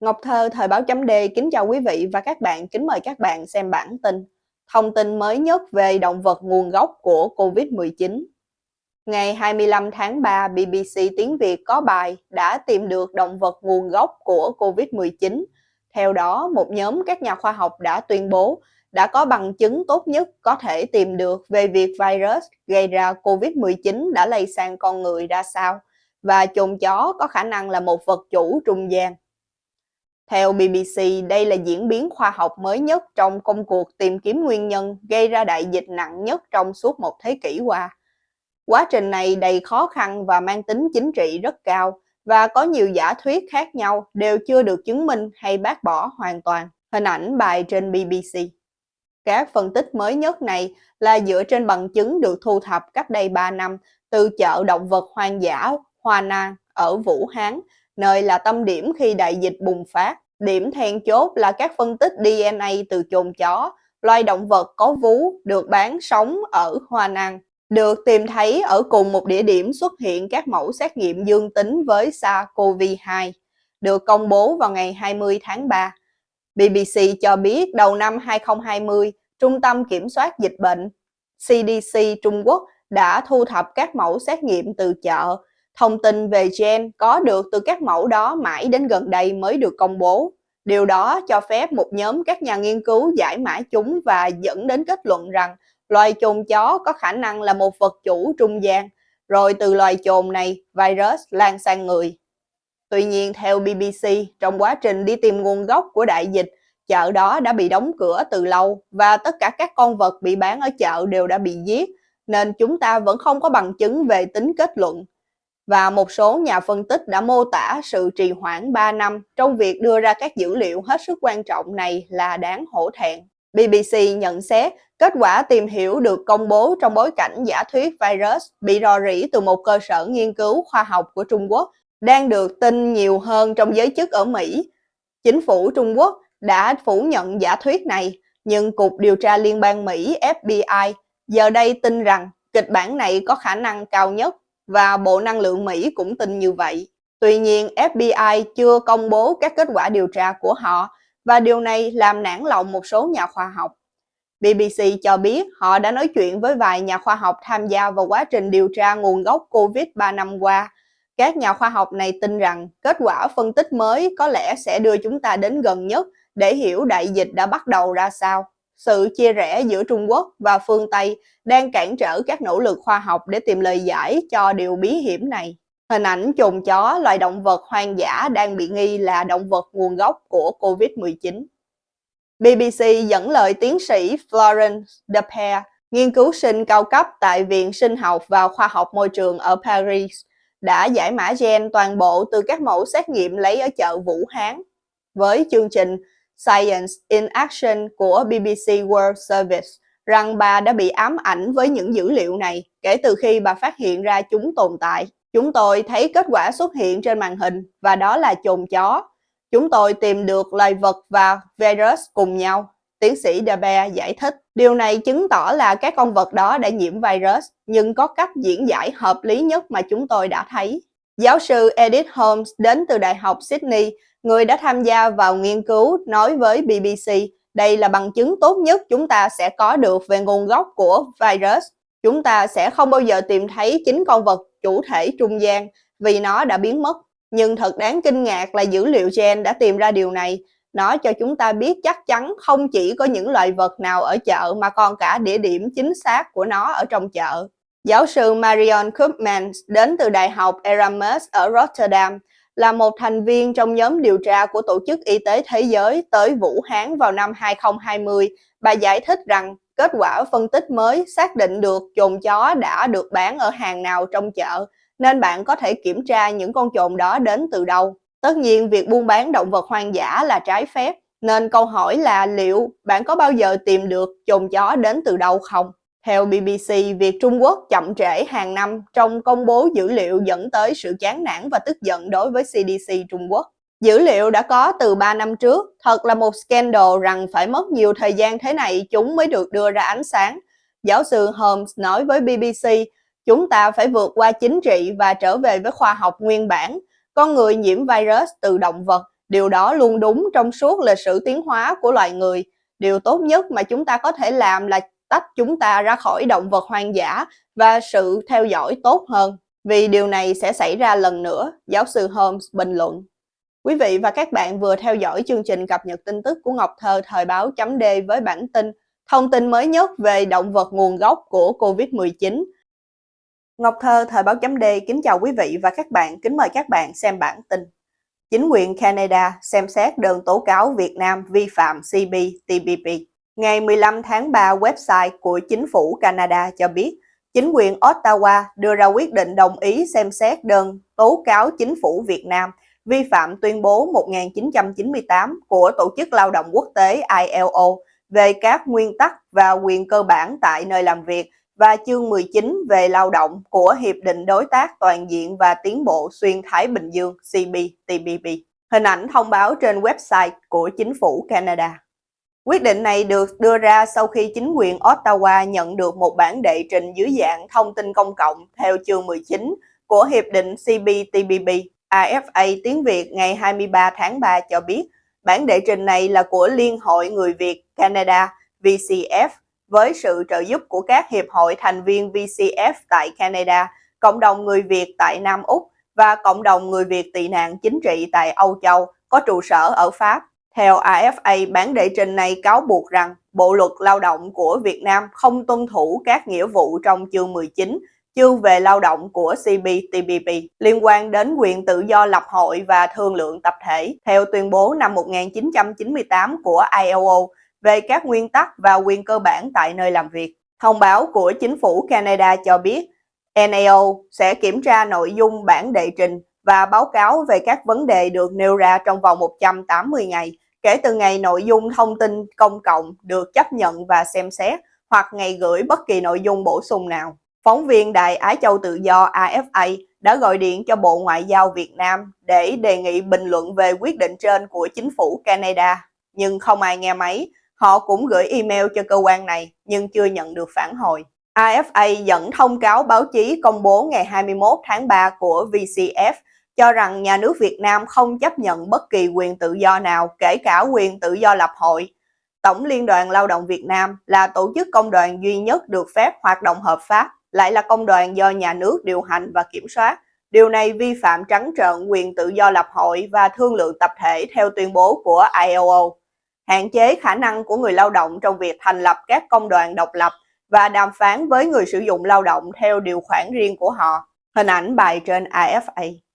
Ngọc Thơ, Thời báo chấm D kính chào quý vị và các bạn, kính mời các bạn xem bản tin. Thông tin mới nhất về động vật nguồn gốc của COVID-19. Ngày 25 tháng 3, BBC Tiếng Việt có bài đã tìm được động vật nguồn gốc của COVID-19. Theo đó, một nhóm các nhà khoa học đã tuyên bố đã có bằng chứng tốt nhất có thể tìm được về việc virus gây ra COVID-19 đã lây sang con người ra sao và chồn chó có khả năng là một vật chủ trung gian. Theo BBC, đây là diễn biến khoa học mới nhất trong công cuộc tìm kiếm nguyên nhân gây ra đại dịch nặng nhất trong suốt một thế kỷ qua. Quá trình này đầy khó khăn và mang tính chính trị rất cao và có nhiều giả thuyết khác nhau đều chưa được chứng minh hay bác bỏ hoàn toàn. Hình ảnh bài trên BBC. Các phân tích mới nhất này là dựa trên bằng chứng được thu thập cách đây 3 năm từ chợ động vật hoang dã Hoa Nan ở Vũ Hán nơi là tâm điểm khi đại dịch bùng phát. Điểm then chốt là các phân tích DNA từ chồn chó, loài động vật có vú được bán sống ở Hoa Năng, được tìm thấy ở cùng một địa điểm xuất hiện các mẫu xét nghiệm dương tính với SARS-CoV-2, được công bố vào ngày 20 tháng 3. BBC cho biết đầu năm 2020, Trung tâm Kiểm soát Dịch bệnh CDC Trung Quốc đã thu thập các mẫu xét nghiệm từ chợ Thông tin về gen có được từ các mẫu đó mãi đến gần đây mới được công bố. Điều đó cho phép một nhóm các nhà nghiên cứu giải mã chúng và dẫn đến kết luận rằng loài chồn chó có khả năng là một vật chủ trung gian, rồi từ loài chồn này, virus lan sang người. Tuy nhiên, theo BBC, trong quá trình đi tìm nguồn gốc của đại dịch, chợ đó đã bị đóng cửa từ lâu và tất cả các con vật bị bán ở chợ đều đã bị giết, nên chúng ta vẫn không có bằng chứng về tính kết luận và một số nhà phân tích đã mô tả sự trì hoãn 3 năm trong việc đưa ra các dữ liệu hết sức quan trọng này là đáng hổ thẹn. BBC nhận xét kết quả tìm hiểu được công bố trong bối cảnh giả thuyết virus bị rò rỉ từ một cơ sở nghiên cứu khoa học của Trung Quốc đang được tin nhiều hơn trong giới chức ở Mỹ. Chính phủ Trung Quốc đã phủ nhận giả thuyết này, nhưng Cục Điều tra Liên bang Mỹ FBI giờ đây tin rằng kịch bản này có khả năng cao nhất và Bộ Năng lượng Mỹ cũng tin như vậy. Tuy nhiên, FBI chưa công bố các kết quả điều tra của họ và điều này làm nản lòng một số nhà khoa học. BBC cho biết họ đã nói chuyện với vài nhà khoa học tham gia vào quá trình điều tra nguồn gốc COVID 3 năm qua. Các nhà khoa học này tin rằng kết quả phân tích mới có lẽ sẽ đưa chúng ta đến gần nhất để hiểu đại dịch đã bắt đầu ra sao. Sự chia rẽ giữa Trung Quốc và phương Tây đang cản trở các nỗ lực khoa học để tìm lời giải cho điều bí hiểm này. Hình ảnh chồn chó, loài động vật hoang dã đang bị nghi là động vật nguồn gốc của COVID-19. BBC dẫn lời tiến sĩ Florence Depere, nghiên cứu sinh cao cấp tại Viện Sinh học và Khoa học Môi trường ở Paris, đã giải mã gen toàn bộ từ các mẫu xét nghiệm lấy ở chợ Vũ Hán. Với chương trình Science in Action của BBC World Service rằng bà đã bị ám ảnh với những dữ liệu này kể từ khi bà phát hiện ra chúng tồn tại. Chúng tôi thấy kết quả xuất hiện trên màn hình và đó là chồn chó. Chúng tôi tìm được loài vật và virus cùng nhau. Tiến sĩ Dabe giải thích. Điều này chứng tỏ là các con vật đó đã nhiễm virus, nhưng có cách diễn giải hợp lý nhất mà chúng tôi đã thấy. Giáo sư Edith Holmes đến từ Đại học Sydney người đã tham gia vào nghiên cứu nói với BBC đây là bằng chứng tốt nhất chúng ta sẽ có được về nguồn gốc của virus. Chúng ta sẽ không bao giờ tìm thấy chính con vật chủ thể trung gian vì nó đã biến mất. Nhưng thật đáng kinh ngạc là dữ liệu gen đã tìm ra điều này. Nó cho chúng ta biết chắc chắn không chỉ có những loài vật nào ở chợ mà còn cả địa điểm chính xác của nó ở trong chợ. Giáo sư Marion Koopmans đến từ Đại học Erasmus ở Rotterdam là một thành viên trong nhóm điều tra của Tổ chức Y tế Thế giới tới Vũ Hán vào năm 2020. Bà giải thích rằng kết quả phân tích mới xác định được chồn chó đã được bán ở hàng nào trong chợ, nên bạn có thể kiểm tra những con chồn đó đến từ đâu. Tất nhiên, việc buôn bán động vật hoang dã là trái phép, nên câu hỏi là liệu bạn có bao giờ tìm được chồn chó đến từ đâu không? Theo BBC, việc Trung Quốc chậm trễ hàng năm trong công bố dữ liệu dẫn tới sự chán nản và tức giận đối với CDC Trung Quốc. Dữ liệu đã có từ 3 năm trước, thật là một scandal rằng phải mất nhiều thời gian thế này chúng mới được đưa ra ánh sáng. Giáo sư Holmes nói với BBC, chúng ta phải vượt qua chính trị và trở về với khoa học nguyên bản. Con người nhiễm virus từ động vật Điều đó luôn đúng trong suốt lịch sử tiến hóa của loài người. Điều tốt nhất mà chúng ta có thể làm là tách chúng ta ra khỏi động vật hoang dã và sự theo dõi tốt hơn. Vì điều này sẽ xảy ra lần nữa, giáo sư Holmes bình luận. Quý vị và các bạn vừa theo dõi chương trình cập nhật tin tức của Ngọc Thơ thời báo chấm D với bản tin thông tin mới nhất về động vật nguồn gốc của COVID-19. Ngọc Thơ thời báo chấm D kính chào quý vị và các bạn, kính mời các bạn xem bản tin. Chính quyền Canada xem xét đơn tố cáo Việt Nam vi phạm CPTPP. Ngày 15 tháng 3, website của chính phủ Canada cho biết chính quyền Ottawa đưa ra quyết định đồng ý xem xét đơn tố cáo chính phủ Việt Nam vi phạm tuyên bố 1998 của Tổ chức Lao động Quốc tế ILO về các nguyên tắc và quyền cơ bản tại nơi làm việc và chương 19 về lao động của Hiệp định Đối tác Toàn diện và Tiến bộ Xuyên Thái Bình Dương CPTPP. Hình ảnh thông báo trên website của chính phủ Canada. Quyết định này được đưa ra sau khi chính quyền Ottawa nhận được một bản đệ trình dưới dạng thông tin công cộng theo chương 19 của Hiệp định CPTPP. AFA tiếng Việt ngày 23 tháng 3 cho biết bản đệ trình này là của Liên hội Người Việt Canada VCF với sự trợ giúp của các hiệp hội thành viên VCF tại Canada, cộng đồng người Việt tại Nam Úc và cộng đồng người Việt tị nạn chính trị tại Âu Châu có trụ sở ở Pháp. Theo AFA, bản đệ trình này cáo buộc rằng Bộ luật lao động của Việt Nam không tuân thủ các nghĩa vụ trong chương 19 chương về lao động của CPTPP liên quan đến quyền tự do lập hội và thương lượng tập thể theo tuyên bố năm 1998 của ILO về các nguyên tắc và quyền cơ bản tại nơi làm việc. Thông báo của chính phủ Canada cho biết NAO sẽ kiểm tra nội dung bản đệ trình và báo cáo về các vấn đề được nêu ra trong vòng 180 ngày kể từ ngày nội dung thông tin công cộng được chấp nhận và xem xét hoặc ngày gửi bất kỳ nội dung bổ sung nào. Phóng viên Đài Á Châu Tự Do AFA đã gọi điện cho Bộ Ngoại giao Việt Nam để đề nghị bình luận về quyết định trên của chính phủ Canada, nhưng không ai nghe máy. Họ cũng gửi email cho cơ quan này nhưng chưa nhận được phản hồi. AFA dẫn thông cáo báo chí công bố ngày 21 tháng 3 của VCF cho rằng nhà nước Việt Nam không chấp nhận bất kỳ quyền tự do nào, kể cả quyền tự do lập hội. Tổng Liên đoàn Lao động Việt Nam là tổ chức công đoàn duy nhất được phép hoạt động hợp pháp, lại là công đoàn do nhà nước điều hành và kiểm soát. Điều này vi phạm trắng trợn quyền tự do lập hội và thương lượng tập thể theo tuyên bố của ILO, hạn chế khả năng của người lao động trong việc thành lập các công đoàn độc lập và đàm phán với người sử dụng lao động theo điều khoản riêng của họ. Hình ảnh bài trên AFA.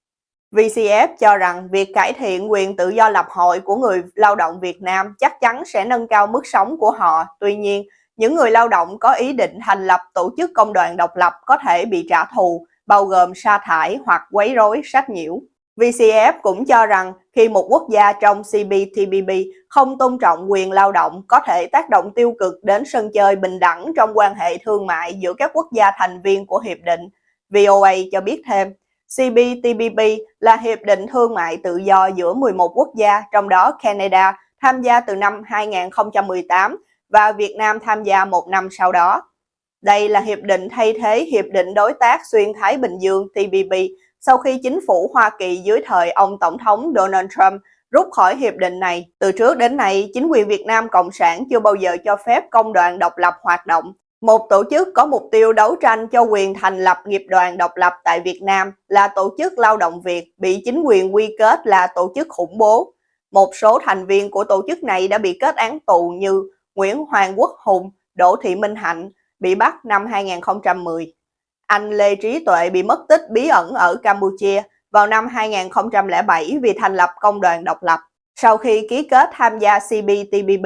VCF cho rằng việc cải thiện quyền tự do lập hội của người lao động Việt Nam chắc chắn sẽ nâng cao mức sống của họ. Tuy nhiên, những người lao động có ý định thành lập tổ chức công đoàn độc lập có thể bị trả thù, bao gồm sa thải hoặc quấy rối sách nhiễu. VCF cũng cho rằng khi một quốc gia trong CPTPP không tôn trọng quyền lao động có thể tác động tiêu cực đến sân chơi bình đẳng trong quan hệ thương mại giữa các quốc gia thành viên của hiệp định. VOA cho biết thêm, CPTPP là hiệp định thương mại tự do giữa 11 quốc gia, trong đó Canada tham gia từ năm 2018 và Việt Nam tham gia một năm sau đó. Đây là hiệp định thay thế Hiệp định Đối tác Xuyên Thái Bình Dương TPP sau khi chính phủ Hoa Kỳ dưới thời ông Tổng thống Donald Trump rút khỏi hiệp định này. Từ trước đến nay, chính quyền Việt Nam Cộng sản chưa bao giờ cho phép công đoàn độc lập hoạt động. Một tổ chức có mục tiêu đấu tranh cho quyền thành lập nghiệp đoàn độc lập tại Việt Nam là Tổ chức Lao động Việt bị chính quyền quy kết là tổ chức khủng bố. Một số thành viên của tổ chức này đã bị kết án tù như Nguyễn Hoàng Quốc Hùng, Đỗ Thị Minh Hạnh bị bắt năm 2010. Anh Lê Trí Tuệ bị mất tích bí ẩn ở Campuchia vào năm 2007 vì thành lập công đoàn độc lập. Sau khi ký kết tham gia CPTPP,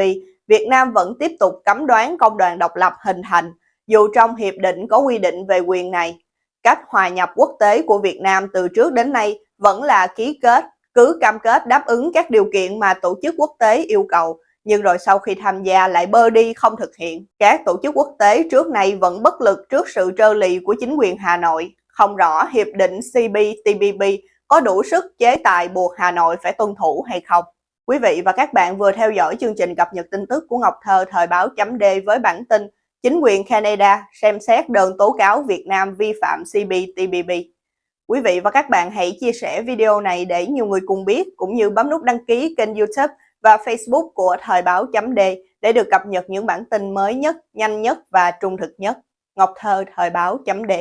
Việt Nam vẫn tiếp tục cấm đoán công đoàn độc lập hình thành, dù trong hiệp định có quy định về quyền này. Cách hòa nhập quốc tế của Việt Nam từ trước đến nay vẫn là ký kết, cứ cam kết đáp ứng các điều kiện mà tổ chức quốc tế yêu cầu, nhưng rồi sau khi tham gia lại bơ đi không thực hiện. Các tổ chức quốc tế trước nay vẫn bất lực trước sự trơ lì của chính quyền Hà Nội, không rõ hiệp định CPTPP có đủ sức chế tài buộc Hà Nội phải tuân thủ hay không. Quý vị và các bạn vừa theo dõi chương trình cập nhật tin tức của Ngọc Thơ thời báo chấm D với bản tin Chính quyền Canada xem xét đơn tố cáo Việt Nam vi phạm CPTPP. Quý vị và các bạn hãy chia sẻ video này để nhiều người cùng biết, cũng như bấm nút đăng ký kênh youtube và facebook của Thời báo chấm D để được cập nhật những bản tin mới nhất, nhanh nhất và trung thực nhất. Ngọc Thơ, Thời báo chấm D